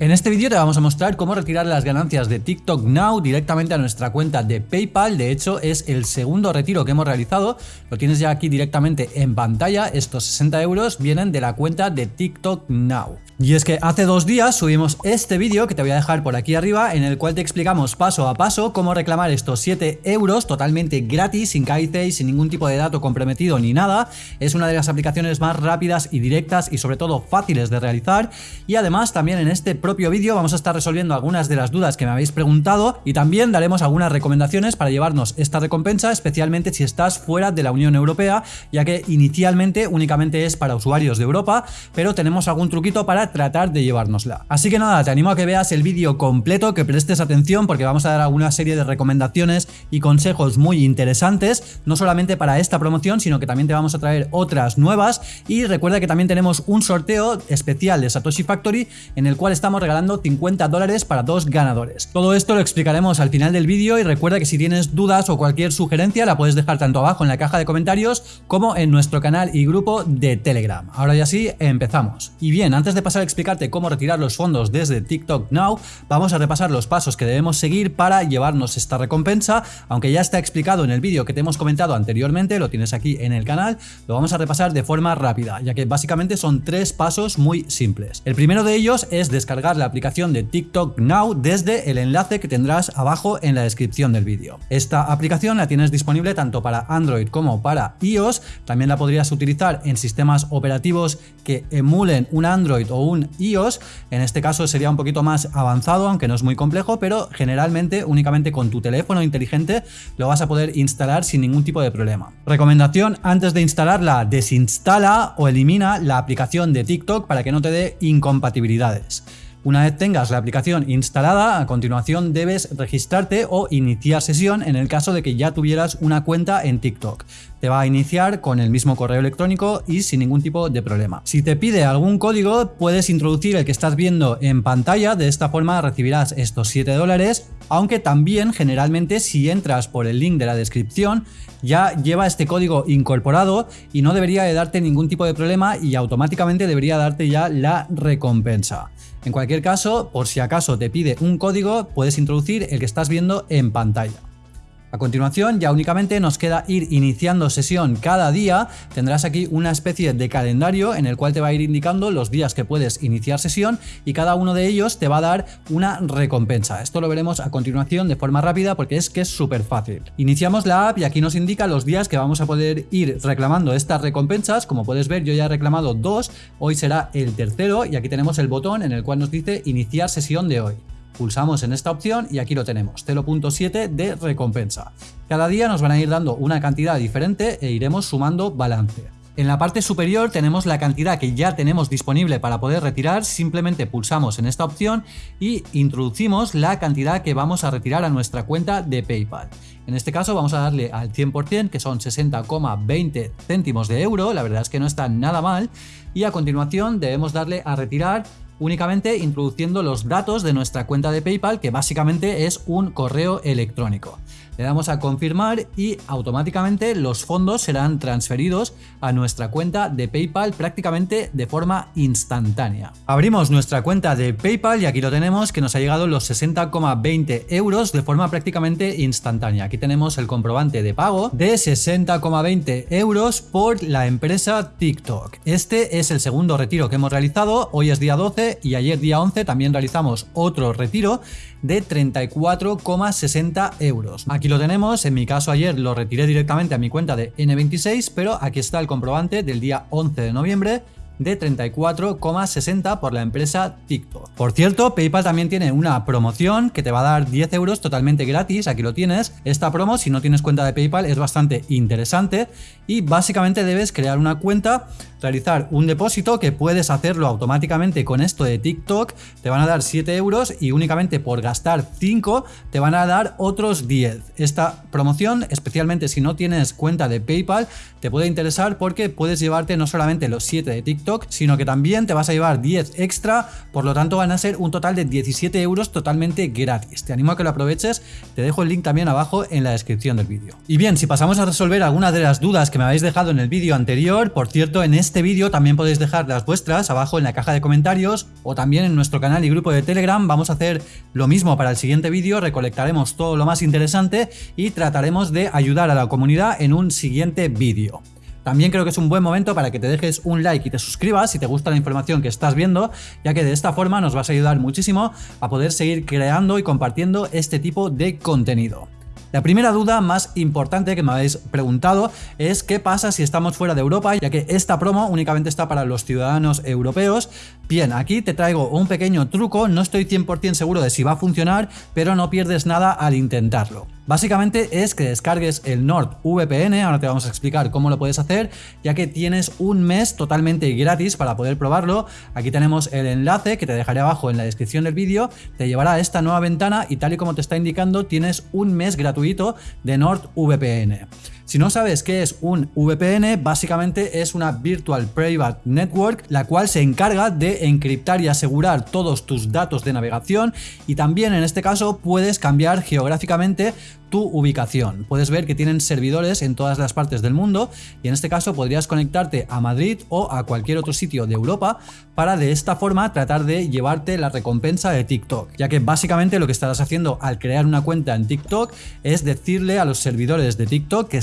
En este vídeo te vamos a mostrar cómo retirar las ganancias de TikTok Now directamente a nuestra cuenta de PayPal. De hecho, es el segundo retiro que hemos realizado. Lo tienes ya aquí directamente en pantalla. Estos 60 euros vienen de la cuenta de TikTok Now. Y es que hace dos días subimos este vídeo que te voy a dejar por aquí arriba en el cual te explicamos paso a paso cómo reclamar estos 7 euros totalmente gratis, sin KIC, sin ningún tipo de dato comprometido ni nada. Es una de las aplicaciones más rápidas y directas y sobre todo fáciles de realizar. Y además también en este propio vídeo vamos a estar resolviendo algunas de las dudas que me habéis preguntado y también daremos algunas recomendaciones para llevarnos esta recompensa, especialmente si estás fuera de la Unión Europea, ya que inicialmente únicamente es para usuarios de Europa, pero tenemos algún truquito para tratar de llevárnosla. Así que nada, te animo a que veas el vídeo completo, que prestes atención porque vamos a dar alguna serie de recomendaciones y consejos muy interesantes, no solamente para esta promoción, sino que también te vamos a traer otras nuevas y recuerda que también tenemos un sorteo especial de Satoshi Factory en el cual estamos regalando 50 dólares para dos ganadores. Todo esto lo explicaremos al final del vídeo y recuerda que si tienes dudas o cualquier sugerencia la puedes dejar tanto abajo en la caja de comentarios como en nuestro canal y grupo de Telegram. Ahora ya sí, empezamos. Y bien, antes de pasar a explicarte cómo retirar los fondos desde TikTok Now, vamos a repasar los pasos que debemos seguir para llevarnos esta recompensa, aunque ya está explicado en el vídeo que te hemos comentado anteriormente, lo tienes aquí en el canal, lo vamos a repasar de forma rápida, ya que básicamente son tres pasos muy simples. El primero de ellos es descargar la aplicación de TikTok Now desde el enlace que tendrás abajo en la descripción del vídeo. Esta aplicación la tienes disponible tanto para Android como para iOS, también la podrías utilizar en sistemas operativos que emulen un Android o un iOS, en este caso sería un poquito más avanzado, aunque no es muy complejo, pero generalmente únicamente con tu teléfono inteligente lo vas a poder instalar sin ningún tipo de problema. Recomendación, antes de instalarla, desinstala o elimina la aplicación de TikTok para que no te dé incompatibilidades. Una vez tengas la aplicación instalada, a continuación debes registrarte o iniciar sesión en el caso de que ya tuvieras una cuenta en TikTok. Te va a iniciar con el mismo correo electrónico y sin ningún tipo de problema. Si te pide algún código, puedes introducir el que estás viendo en pantalla, de esta forma recibirás estos 7 dólares, aunque también generalmente si entras por el link de la descripción, ya lleva este código incorporado y no debería de darte ningún tipo de problema y automáticamente debería darte ya la recompensa. En cualquier caso, por si acaso te pide un código, puedes introducir el que estás viendo en pantalla. A continuación ya únicamente nos queda ir iniciando sesión cada día, tendrás aquí una especie de calendario en el cual te va a ir indicando los días que puedes iniciar sesión y cada uno de ellos te va a dar una recompensa. Esto lo veremos a continuación de forma rápida porque es que es súper fácil. Iniciamos la app y aquí nos indica los días que vamos a poder ir reclamando estas recompensas, como puedes ver yo ya he reclamado dos, hoy será el tercero y aquí tenemos el botón en el cual nos dice iniciar sesión de hoy. Pulsamos en esta opción y aquí lo tenemos, 0.7 de recompensa. Cada día nos van a ir dando una cantidad diferente e iremos sumando balance. En la parte superior tenemos la cantidad que ya tenemos disponible para poder retirar, simplemente pulsamos en esta opción y introducimos la cantidad que vamos a retirar a nuestra cuenta de PayPal. En este caso vamos a darle al 100% que son 60,20 céntimos de euro, la verdad es que no está nada mal y a continuación debemos darle a retirar únicamente introduciendo los datos de nuestra cuenta de PayPal, que básicamente es un correo electrónico. Le damos a confirmar y automáticamente los fondos serán transferidos a nuestra cuenta de PayPal prácticamente de forma instantánea. Abrimos nuestra cuenta de PayPal y aquí lo tenemos que nos ha llegado los 60,20 euros de forma prácticamente instantánea. Aquí tenemos el comprobante de pago de 60,20 euros por la empresa TikTok. Este es el segundo retiro que hemos realizado, hoy es día 12 y ayer día 11 también realizamos otro retiro de 34,60 euros. Aquí lo tenemos, en mi caso ayer lo retiré directamente a mi cuenta de N26, pero aquí está el comprobante del día 11 de noviembre de 34,60 por la empresa TikTok. Por cierto, PayPal también tiene una promoción que te va a dar 10 euros totalmente gratis, aquí lo tienes. Esta promo, si no tienes cuenta de PayPal, es bastante interesante y básicamente debes crear una cuenta realizar un depósito que puedes hacerlo automáticamente con esto de TikTok, te van a dar 7 euros y únicamente por gastar 5 te van a dar otros 10. Esta promoción, especialmente si no tienes cuenta de PayPal, te puede interesar porque puedes llevarte no solamente los 7 de TikTok, Sino que también te vas a llevar 10 extra, por lo tanto van a ser un total de 17 euros totalmente gratis. Te animo a que lo aproveches, te dejo el link también abajo en la descripción del vídeo. Y bien, si pasamos a resolver algunas de las dudas que me habéis dejado en el vídeo anterior, por cierto, en este vídeo también podéis dejar las vuestras abajo en la caja de comentarios o también en nuestro canal y grupo de Telegram vamos a hacer lo mismo para el siguiente vídeo, recolectaremos todo lo más interesante y trataremos de ayudar a la comunidad en un siguiente vídeo. También creo que es un buen momento para que te dejes un like y te suscribas si te gusta la información que estás viendo, ya que de esta forma nos vas a ayudar muchísimo a poder seguir creando y compartiendo este tipo de contenido. La primera duda más importante que me habéis preguntado es qué pasa si estamos fuera de Europa, ya que esta promo únicamente está para los ciudadanos europeos. Bien, aquí te traigo un pequeño truco, no estoy 100% seguro de si va a funcionar, pero no pierdes nada al intentarlo. Básicamente es que descargues el NordVPN, ahora te vamos a explicar cómo lo puedes hacer, ya que tienes un mes totalmente gratis para poder probarlo. Aquí tenemos el enlace que te dejaré abajo en la descripción del vídeo, te llevará a esta nueva ventana y tal y como te está indicando tienes un mes gratuito de NordVPN. Si no sabes qué es un VPN, básicamente es una Virtual Private Network, la cual se encarga de encriptar y asegurar todos tus datos de navegación y también en este caso puedes cambiar geográficamente tu ubicación. Puedes ver que tienen servidores en todas las partes del mundo y en este caso podrías conectarte a Madrid o a cualquier otro sitio de Europa para de esta forma tratar de llevarte la recompensa de TikTok, ya que básicamente lo que estarás haciendo al crear una cuenta en TikTok es decirle a los servidores de TikTok que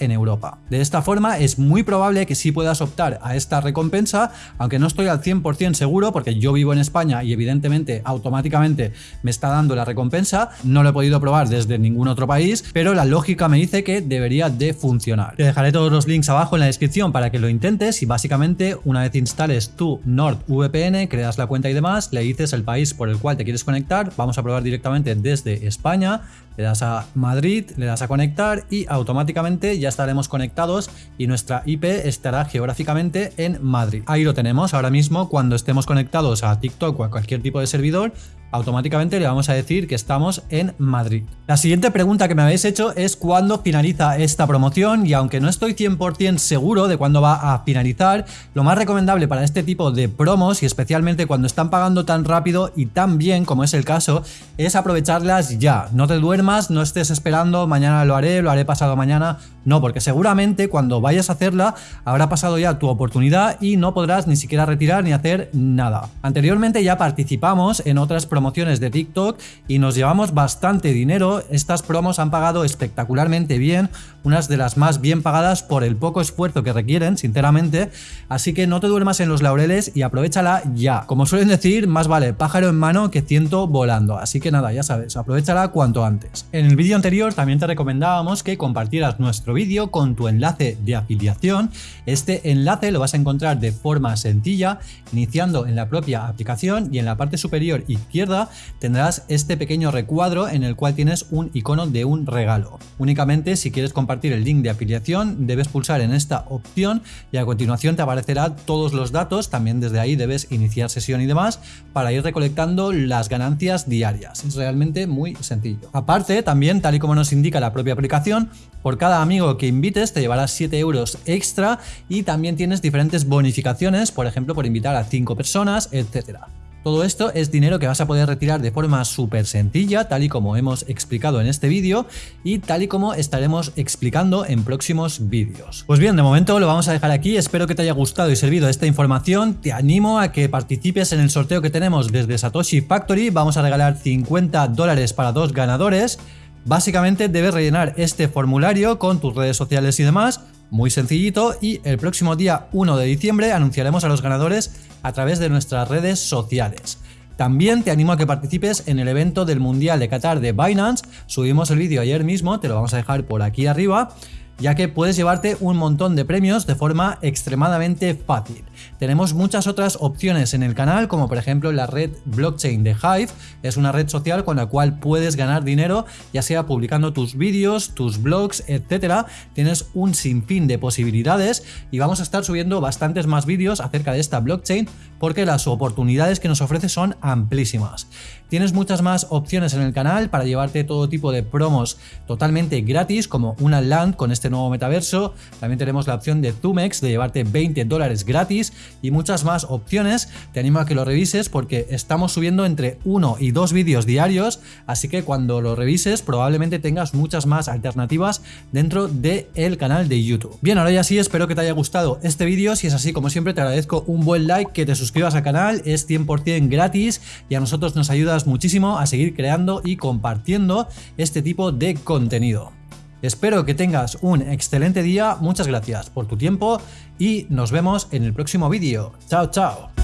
en Europa. De esta forma es muy probable que sí puedas optar a esta recompensa, aunque no estoy al 100% seguro porque yo vivo en España y evidentemente automáticamente me está dando la recompensa, no lo he podido probar desde ningún otro país, pero la lógica me dice que debería de funcionar. Te dejaré todos los links abajo en la descripción para que lo intentes y básicamente una vez instales tu NordVPN, creas la cuenta y demás, le dices el país por el cual te quieres conectar, vamos a probar directamente desde España, le das a Madrid, le das a conectar y automáticamente ya estaremos conectados y nuestra IP estará geográficamente en Madrid. Ahí lo tenemos ahora mismo cuando estemos conectados a TikTok o a cualquier tipo de servidor, automáticamente le vamos a decir que estamos en Madrid. La siguiente pregunta que me habéis hecho es cuándo finaliza esta promoción y aunque no estoy 100% seguro de cuándo va a finalizar, lo más recomendable para este tipo de promos y especialmente cuando están pagando tan rápido y tan bien como es el caso, es aprovecharlas ya. No te duermas, no estés esperando, mañana lo haré, lo haré pasado mañana, no, porque seguramente cuando vayas a hacerla habrá pasado ya tu oportunidad y no podrás ni siquiera retirar ni hacer nada. Anteriormente ya participamos en otras promociones de TikTok y nos llevamos bastante dinero. Estas promos han pagado espectacularmente bien, unas de las más bien pagadas por el poco esfuerzo que requieren, sinceramente. Así que no te duermas en los laureles y aprovechala ya. Como suelen decir, más vale pájaro en mano que ciento volando. Así que nada, ya sabes, aprovechala cuanto antes. En el vídeo anterior también te recomendábamos que compartieras nuestro vídeo con tu enlace de afiliación. Este enlace lo vas a encontrar de forma sencilla, iniciando en la propia aplicación y en la parte superior izquierda tendrás este pequeño recuadro en el cual tienes un icono de un regalo. Únicamente si quieres compartir el link de afiliación debes pulsar en esta opción y a continuación te aparecerá todos los datos, también desde ahí debes iniciar sesión y demás para ir recolectando las ganancias diarias. Es realmente muy sencillo. Aparte, también tal y como nos indica la propia aplicación, por cada amigo que invites te llevarás 7 euros extra y también tienes diferentes bonificaciones, por ejemplo por invitar a 5 personas, etcétera. Todo esto es dinero que vas a poder retirar de forma súper sencilla, tal y como hemos explicado en este vídeo y tal y como estaremos explicando en próximos vídeos. Pues bien, de momento lo vamos a dejar aquí, espero que te haya gustado y servido esta información, te animo a que participes en el sorteo que tenemos desde Satoshi Factory, vamos a regalar 50 dólares para dos ganadores, Básicamente debes rellenar este formulario con tus redes sociales y demás, muy sencillito, y el próximo día 1 de diciembre anunciaremos a los ganadores a través de nuestras redes sociales. También te animo a que participes en el evento del Mundial de Qatar de Binance, subimos el vídeo ayer mismo, te lo vamos a dejar por aquí arriba, ya que puedes llevarte un montón de premios de forma extremadamente fácil. Tenemos muchas otras opciones en el canal, como por ejemplo la red blockchain de Hive, es una red social con la cual puedes ganar dinero, ya sea publicando tus vídeos, tus blogs, etcétera. Tienes un sinfín de posibilidades y vamos a estar subiendo bastantes más vídeos acerca de esta blockchain porque las oportunidades que nos ofrece son amplísimas. Tienes muchas más opciones en el canal para llevarte todo tipo de promos totalmente gratis, como una land con este nuevo metaverso. También tenemos la opción de Zumex de llevarte 20 dólares gratis y muchas más opciones. Te animo a que lo revises porque estamos subiendo entre uno y dos vídeos diarios, así que cuando lo revises probablemente tengas muchas más alternativas dentro del canal de YouTube. Bien, ahora ya sí, espero que te haya gustado este vídeo. Si es así, como siempre, te agradezco un buen like, que te suscribas al canal, es 100% gratis y a nosotros nos ayudas muchísimo a seguir creando y compartiendo este tipo de contenido. Espero que tengas un excelente día, muchas gracias por tu tiempo y nos vemos en el próximo vídeo. Chao, chao.